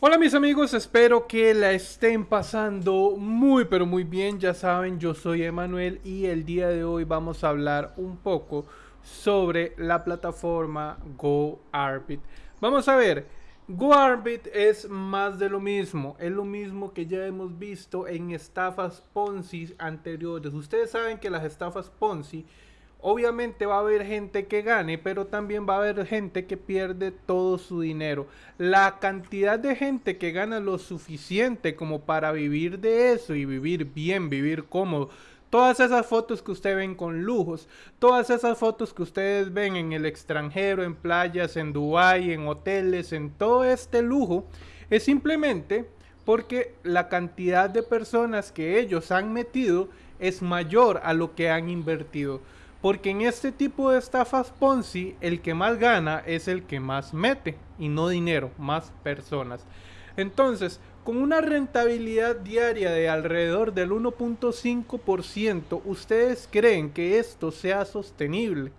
Hola mis amigos, espero que la estén pasando muy pero muy bien. Ya saben, yo soy Emanuel y el día de hoy vamos a hablar un poco sobre la plataforma GoArbit. Vamos a ver, GoArbit es más de lo mismo, es lo mismo que ya hemos visto en estafas Ponzi anteriores. Ustedes saben que las estafas Ponzi Obviamente va a haber gente que gane, pero también va a haber gente que pierde todo su dinero. La cantidad de gente que gana lo suficiente como para vivir de eso y vivir bien, vivir cómodo. Todas esas fotos que ustedes ven con lujos, todas esas fotos que ustedes ven en el extranjero, en playas, en Dubai, en hoteles, en todo este lujo, es simplemente porque la cantidad de personas que ellos han metido es mayor a lo que han invertido. Porque en este tipo de estafas Ponzi, el que más gana es el que más mete y no dinero, más personas. Entonces, con una rentabilidad diaria de alrededor del 1.5%, ¿ustedes creen que esto sea sostenible?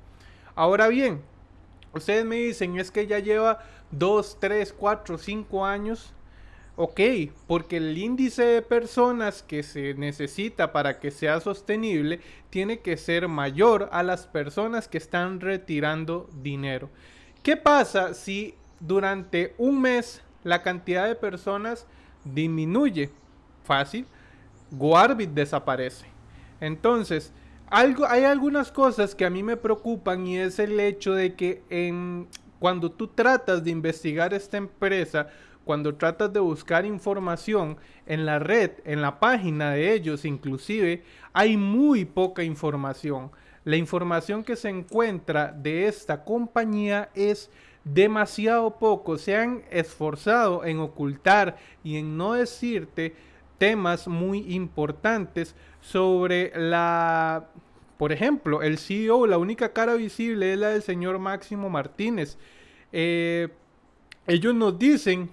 Ahora bien, ustedes me dicen, es que ya lleva 2, 3, 4, 5 años Ok, porque el índice de personas que se necesita para que sea sostenible tiene que ser mayor a las personas que están retirando dinero. ¿Qué pasa si durante un mes la cantidad de personas disminuye? Fácil, Goarbit desaparece. Entonces, hay algunas cosas que a mí me preocupan y es el hecho de que cuando tú tratas de investigar esta empresa, cuando tratas de buscar información en la red, en la página de ellos inclusive, hay muy poca información. La información que se encuentra de esta compañía es demasiado poco. Se han esforzado en ocultar y en no decirte temas muy importantes sobre la... Por ejemplo, el CEO, la única cara visible es la del señor Máximo Martínez. Eh, ellos nos dicen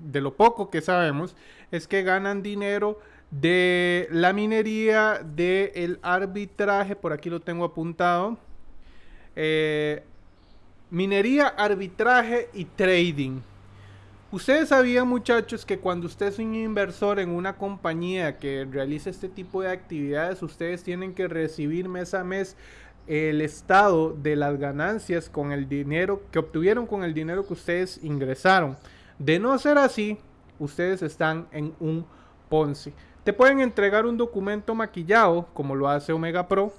de lo poco que sabemos, es que ganan dinero de la minería, del el arbitraje, por aquí lo tengo apuntado. Eh, minería, arbitraje y trading. Ustedes sabían muchachos que cuando usted es un inversor en una compañía que realiza este tipo de actividades, ustedes tienen que recibir mes a mes el estado de las ganancias con el dinero que obtuvieron con el dinero que ustedes ingresaron. De no ser así, ustedes están en un Ponzi. Te pueden entregar un documento maquillado, como lo hace Omega Pro.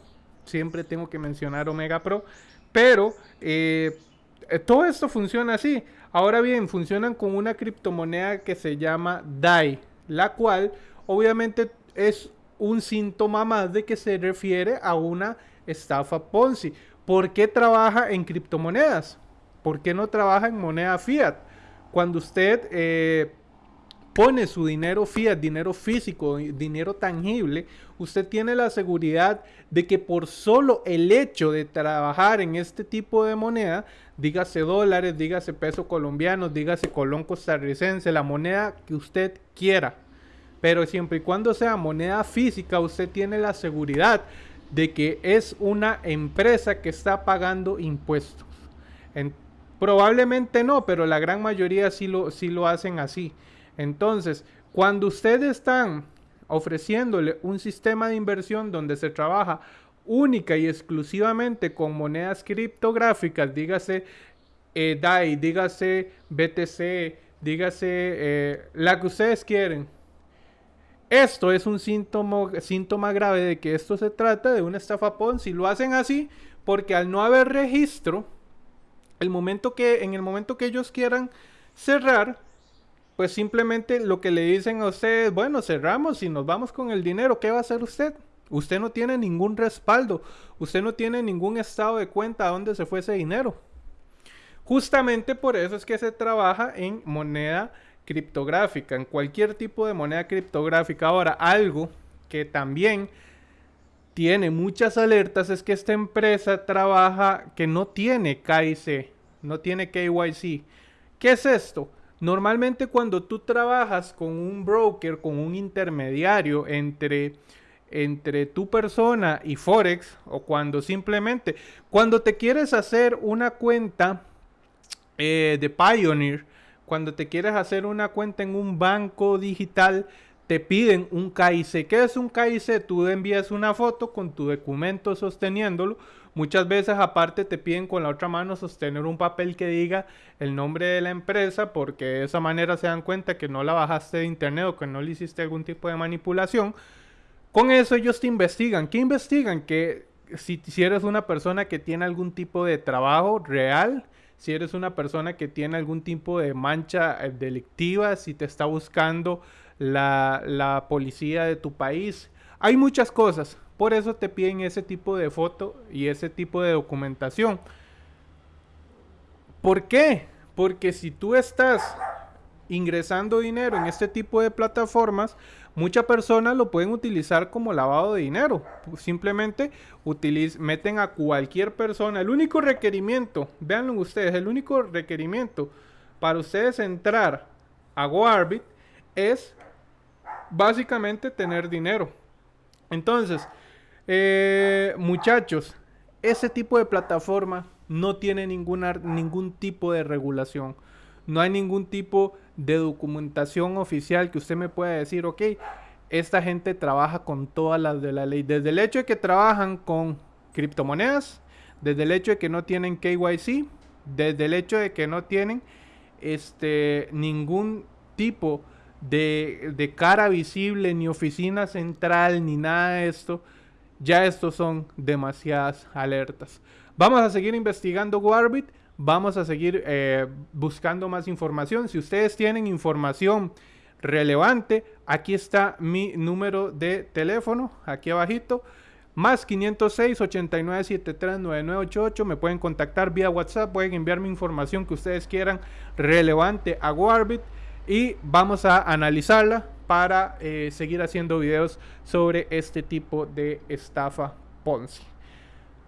Siempre tengo que mencionar Omega Pro. Pero eh, todo esto funciona así. Ahora bien, funcionan con una criptomoneda que se llama DAI, la cual obviamente es un síntoma más de que se refiere a una estafa Ponzi. ¿Por qué trabaja en criptomonedas? ¿Por qué no trabaja en moneda fiat? Cuando usted eh, pone su dinero fiat, dinero físico, dinero tangible, usted tiene la seguridad de que por solo el hecho de trabajar en este tipo de moneda, dígase dólares, dígase peso colombiano, dígase colón costarricense, la moneda que usted quiera, pero siempre y cuando sea moneda física, usted tiene la seguridad de que es una empresa que está pagando impuestos. Probablemente no, pero la gran mayoría sí lo, sí lo hacen así. Entonces, cuando ustedes están ofreciéndole un sistema de inversión donde se trabaja única y exclusivamente con monedas criptográficas, dígase eh, DAI, dígase BTC, dígase eh, la que ustedes quieren. Esto es un síntoma, síntoma grave de que esto se trata de una estafa Ponzi. Lo hacen así porque al no haber registro, el momento que, en el momento que ellos quieran cerrar, pues simplemente lo que le dicen a ustedes, bueno, cerramos y nos vamos con el dinero, ¿qué va a hacer usted? Usted no tiene ningún respaldo, usted no tiene ningún estado de cuenta a dónde se fue ese dinero. Justamente por eso es que se trabaja en moneda criptográfica, en cualquier tipo de moneda criptográfica. Ahora, algo que también tiene muchas alertas es que esta empresa trabaja que no tiene KIC, no tiene KYC. ¿Qué es esto? Normalmente cuando tú trabajas con un broker, con un intermediario entre, entre tu persona y Forex, o cuando simplemente, cuando te quieres hacer una cuenta eh, de Pioneer, cuando te quieres hacer una cuenta en un banco digital, te piden un KIC. ¿Qué es un KIC? Tú envías una foto con tu documento sosteniéndolo. Muchas veces aparte te piden con la otra mano sostener un papel que diga el nombre de la empresa porque de esa manera se dan cuenta que no la bajaste de internet o que no le hiciste algún tipo de manipulación. Con eso ellos te investigan. ¿Qué investigan? Que si, si eres una persona que tiene algún tipo de trabajo real, si eres una persona que tiene algún tipo de mancha eh, delictiva, si te está buscando la, policía de tu país. Hay muchas cosas. Por eso te piden ese tipo de foto y ese tipo de documentación. ¿Por qué? Porque si tú estás ingresando dinero en este tipo de plataformas, muchas personas lo pueden utilizar como lavado de dinero. Simplemente meten a cualquier persona. El único requerimiento, véanlo ustedes, el único requerimiento para ustedes entrar a GoArbit es básicamente tener dinero. Entonces, eh, muchachos, ese tipo de plataforma no tiene ninguna, ningún tipo de regulación. No hay ningún tipo de documentación oficial que usted me pueda decir, ok, esta gente trabaja con todas las de la ley. Desde el hecho de que trabajan con criptomonedas, desde el hecho de que no tienen KYC, desde el hecho de que no tienen este, ningún tipo de, cara visible, ni oficina central, ni nada de esto, ya estos son demasiadas alertas. Vamos a seguir investigando Warbit, vamos a seguir eh, buscando más información. Si ustedes tienen información relevante, aquí está mi número de teléfono, aquí abajito. Más 506 89 73 9988. Me pueden contactar vía WhatsApp. Pueden enviarme información que ustedes quieran relevante a Warbit y vamos a analizarla para eh, seguir haciendo videos sobre este tipo de estafa Ponzi.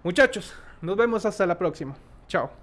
Muchachos, nos vemos hasta la próxima. Chao.